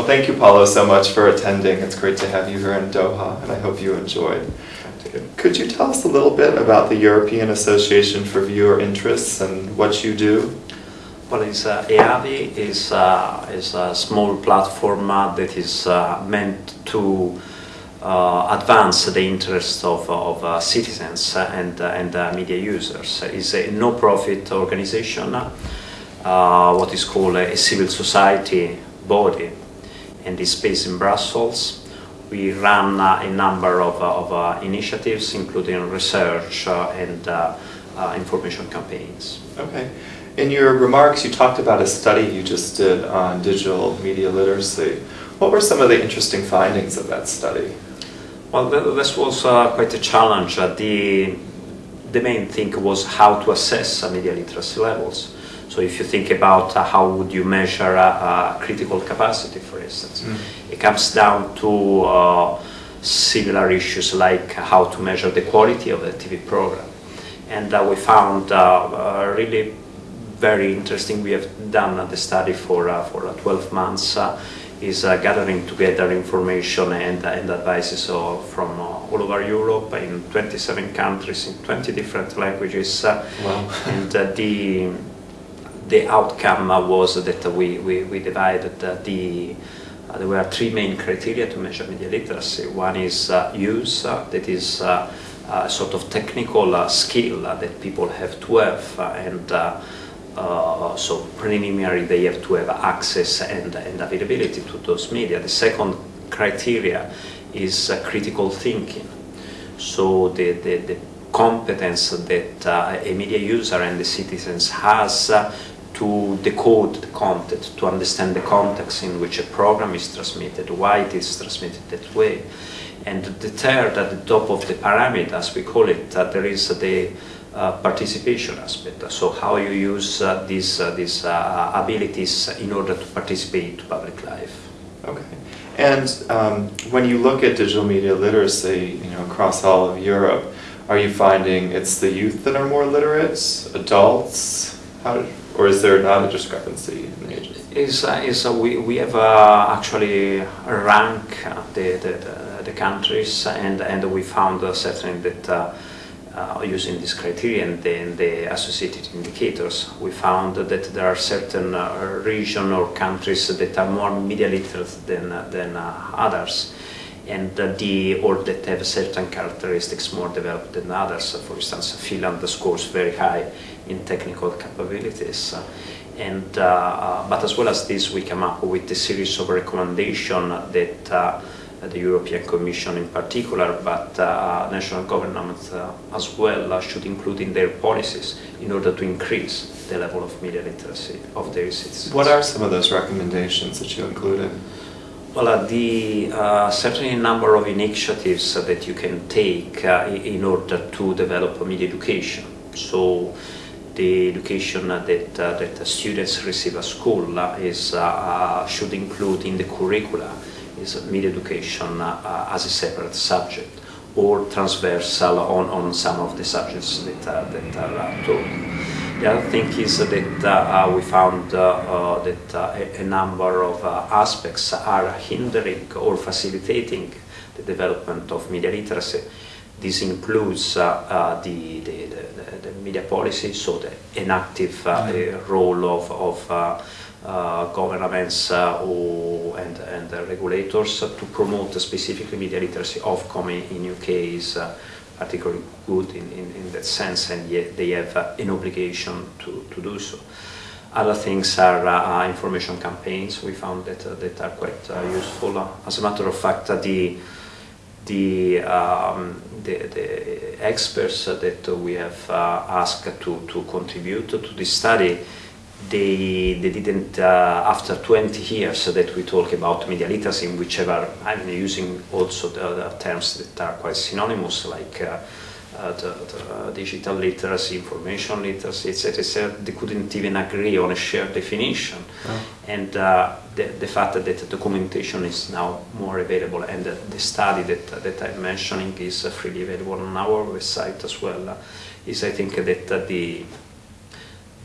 Well, thank you, Paolo, so much for attending. It's great to have you here in Doha, and I hope you enjoyed. Could you tell us a little bit about the European Association for Viewer Interests and what you do? Well, it's, uh, EAVI is, uh, is a small platform uh, that is uh, meant to uh, advance the interests of, of uh, citizens and, and media users. It's a no-profit organization, what is called a civil society body, and this space in Brussels we run uh, a number of, uh, of uh, initiatives, including research and information campaigns. Okay. In your remarks, you talked about a study you just did on digital media literacy. What were some of the interesting findings of that study? Well, this was uh, quite a challenge. Uh, the, the main thing was how to assess uh, media literacy levels. So if you think about uh, how would you measure uh, critical capacity, for instance, mm. it comes down to uh, similar issues like how to measure the quality of the TV program. And uh, we found uh, really very interesting. We have done the study for, uh, for 12 months is uh, gathering together information and, and advices from uh, all over Europe in 27 countries in 20 different languages. Wow. and the the outcome was that we, we, we divided the uh, there were three main criteria to measure media literacy. One is uh, use, uh, that is uh, a sort of technical uh, skill that people have to have, and so preliminary they have to have access and, and availability to those media. The second criteria is critical thinking. So the, the, the competence that a media user and the citizens has to decode the content, to understand the context in which a program is transmitted, why it is transmitted that way. And the third, at the top of the pyramid, as we call it, uh, there is the uh, participation aspect. So how you use uh, these, uh, these uh, abilities in order to participate to public life. Okay. And um, when you look at digital media literacy, you know, across all of Europe, are you finding it's the youth that are more literate, adults? How, or is there not a discrepancy in the ages? Is, uh, is uh, we, we have uh, actually rank uh, the, the, the, countries and, and we found uh, certainly that uh, using this criterion and the, associated indicators, we found that there are certain regions or countries that are more media literate than, than others and the or that have certain characteristics more developed than others. For instance, Finland scores very high in technical capabilities. And, uh, uh, but as well as this, we come up with a series of recommendations that uh, the European Commission in particular, but uh, national governments uh, as well uh, should include in their policies in order to increase the level of media literacy of their citizens. What are some of those recommendations that you included? Well, uh, the uh, certainly a number of initiatives uh, that you can take in order to develop media education. So the education that, uh, that students receive at school is, uh, should include in the curricula is media education uh, as a separate subject or transversal on, on some of the subjects that, that are taught. The other thing is that uh, we found uh, uh, that a, number of aspects are hindering or facilitating the development of media literacy. This includes the, the, the, the, media policy, so the, an active mm. role of, of uh, governments uh, or, and, and uh, regulators to promote specifically media literacy. Ofcom in UK is particularly good in, in, in, that sense and yet they have an obligation to, to do so. Other things are uh, information campaigns. We found that uh, that are quite uh, useful. as a matter of fact, the the, um, the, the experts that we have asked to to contribute to this study they, they didn't, uh, after 20 years that we talk about media literacy, in whichever, I'm using also the, the terms that are quite synonymous, like uh, uh, the, the digital literacy, information literacy, etc., etc., they couldn't even agree on a shared definition. Oh. And uh, the, the fact that the documentation is now more available and the, the study that, that I'm mentioning is freely available on our website as well, is I think that the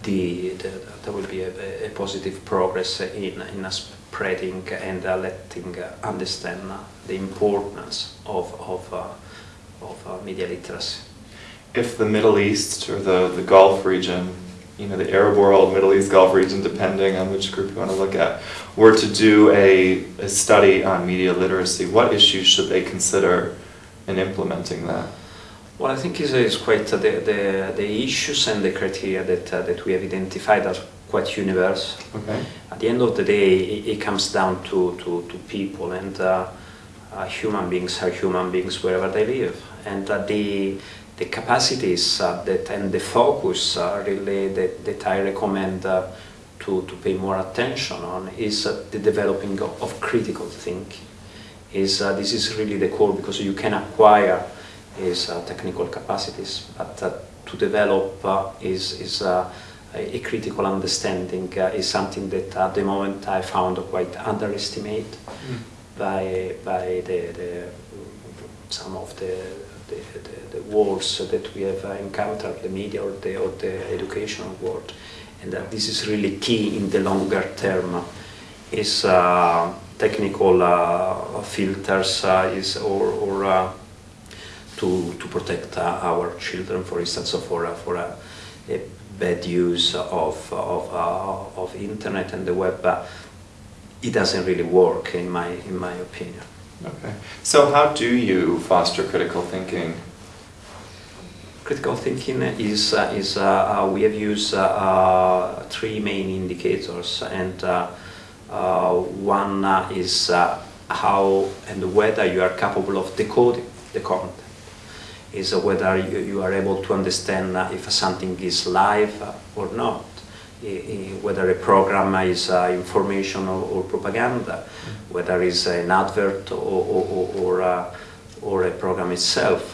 the, the, there will be a, a, positive progress in, in spreading and uh, letting uh, understand uh, the importance of, of, uh, of uh, media literacy. If the Middle East or the, the Gulf region, you know, the Arab world, Middle East, Gulf region, depending on which group you want to look at, were to do a, a study on media literacy, what issues should they consider in implementing that? Well, I think it's, quite uh, the, the, the issues and the criteria that, uh, that we have identified are quite universal. Okay. At the end of the day, it, it comes down to, to, to people, and uh, uh, human beings are human beings wherever they live. And uh, the, the capacities uh, that and the focus uh, really that, that I recommend uh, to, to pay more attention on is uh, the developing of, of critical thinking. Is uh, this is really the core because you can acquire is uh, technical capacities, but uh, to develop uh, is is uh, a, a critical understanding uh, is something that at the moment I found quite underestimated by by the, the some of the the, the, the wars that we have encountered, the media or the, or the educational world, and that this is really key in the longer term. Is uh, technical uh, filters uh, is or, or uh, to, to protect uh, our children, for instance, or for, for uh, a bad use of, of, uh, of internet and the web, it doesn't really work in my, in my opinion. Okay. So how do you foster critical thinking? Critical thinking is, uh, is uh, uh, we have used three main indicators and uh, uh, one uh, is uh, how and whether you are capable of decoding the content. Is whether you, are able to understand uh, if something is live or not. Whether a program is uh, information or, propaganda, whether it's an advert or, or, or, or, uh, a program itself.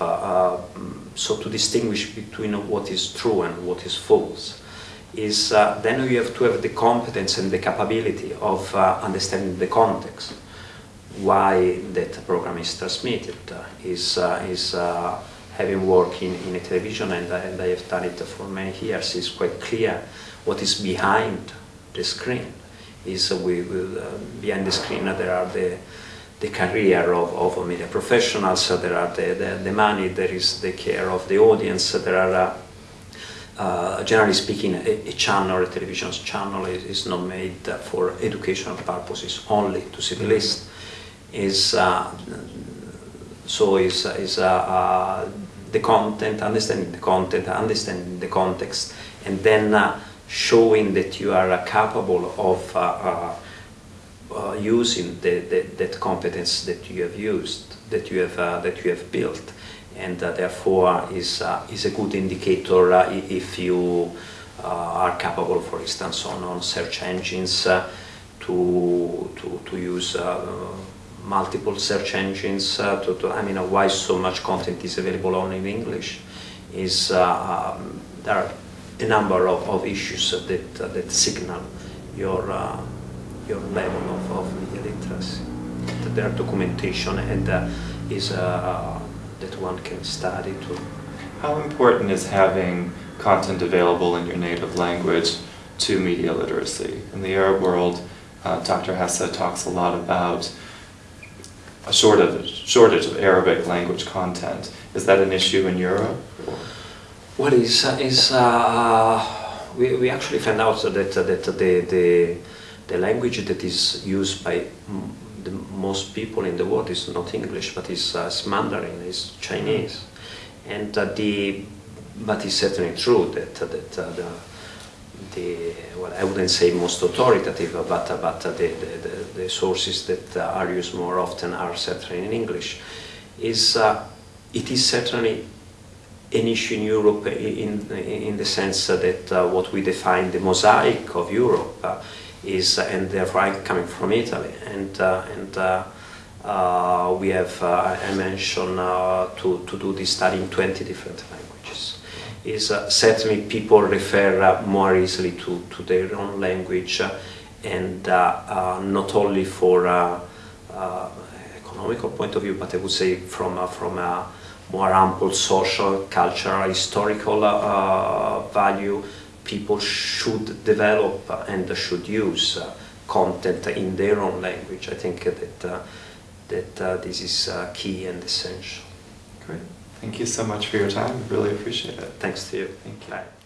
So to distinguish between what is true and what is false is uh, then you have to have the competence and the capability of uh, understanding the context why that program is transmitted uh, is is having worked in, in a television and, I- and I have done it for many years it's quite clear what is behind the screen is we will uh, behind the screen uh, there are the the career of, of media professionals, there are the, the, the money, there is the care of the audience, there are uh, uh, generally speaking, a, a channel, a television channel is, is not made for educational purposes only to see the list. Is uh, so is is uh, uh, the content, understanding the content, understanding the context, and then uh, showing that you are capable of uh, using the, the, that competence that you have used, that you have uh, that you have built, and uh, therefore is is a good indicator if you are capable, for instance, on, on search engines to, to to use. Multiple search engines uh, to, to I mean uh, why so much content is available only in English is uh, um, there are a number of, of issues that that signal your your level of, of media literacy. There are documentation and is that one can study to. How important is having content available in your native language to media literacy? In the Arab world, uh, Dr. Hessa talks a lot about a shortage, shortage of Arabic language content. Is that an issue in Europe? or- What is uh, is we, we actually found out that that the, the the language that is used by the most people in the world is not English, but is, uh, is Mandarin, is Chinese, and uh, the but it's certainly true that that uh, the the well I wouldn't say most authoritative, but but the, the, the sources that are used more often are certainly in English. Is uh, it is certainly an issue in Europe in, in the sense that uh, what we define the mosaic of Europe uh, is, and therefore I'm coming from Italy, and, and uh, we have, uh, I mentioned, uh, to, to do this study in 20 different languages. Is uh, certainly people refer uh, more easily to, to their own language, and uh, uh, not only for uh, economical point of view, but I would say from from a more ample social, cultural, historical value, people should develop and should use content in their own language. I think that that this is key and essential. Great. Thank you so much for your time. Really appreciate it. Thanks to you. Thank you. Bye.